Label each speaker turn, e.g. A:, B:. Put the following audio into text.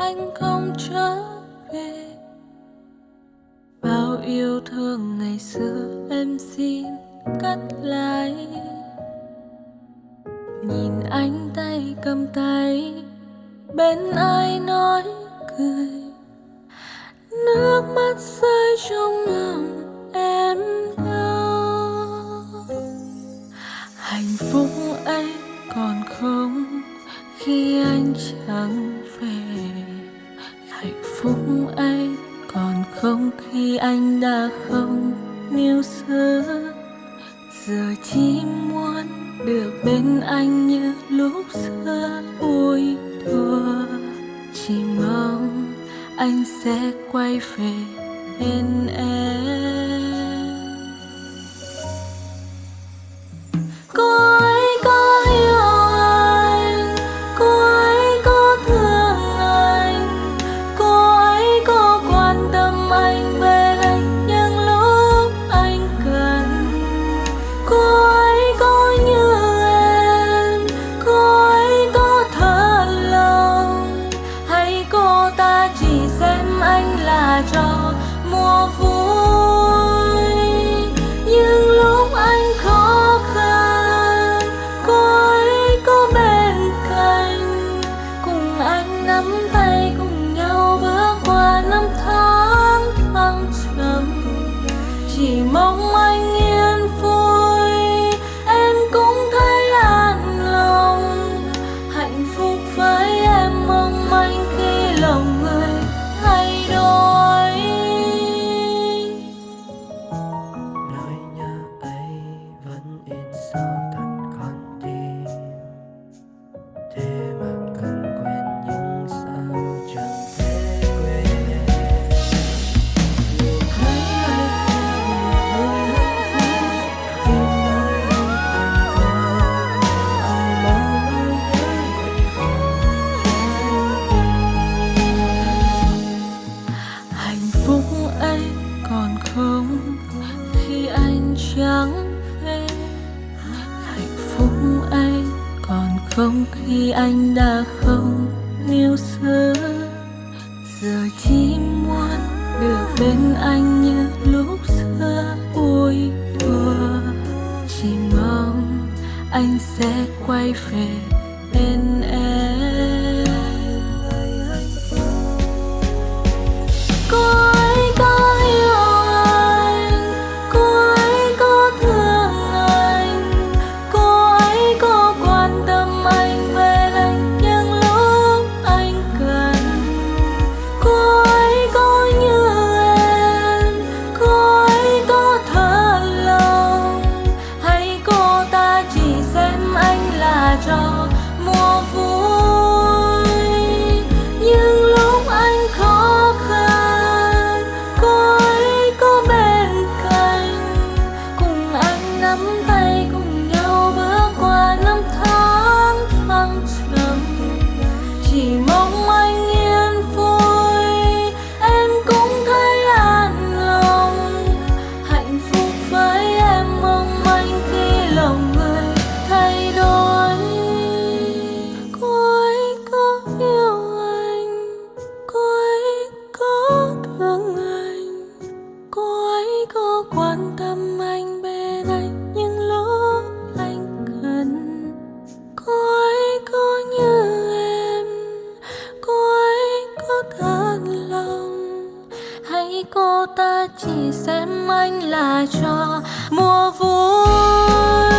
A: anh không trở về bao yêu thương ngày xưa em xin cắt lại. nhìn anh tay cầm tay, bên ai nói cười nước mắt rơi trong lòng hạnh phúc ấy còn không khi anh đã không níu giữ. Giờ chỉ muốn được bên anh như lúc xưa vui thua, chỉ mong anh sẽ quay về bên em. không khi anh đã không yêu xưa giờ chỉ muốn được bên anh như lúc xưa vui đùa chỉ mong anh sẽ quay về bên chút lòng. Hãy cô ta chỉ xem anh là trò mùa vui.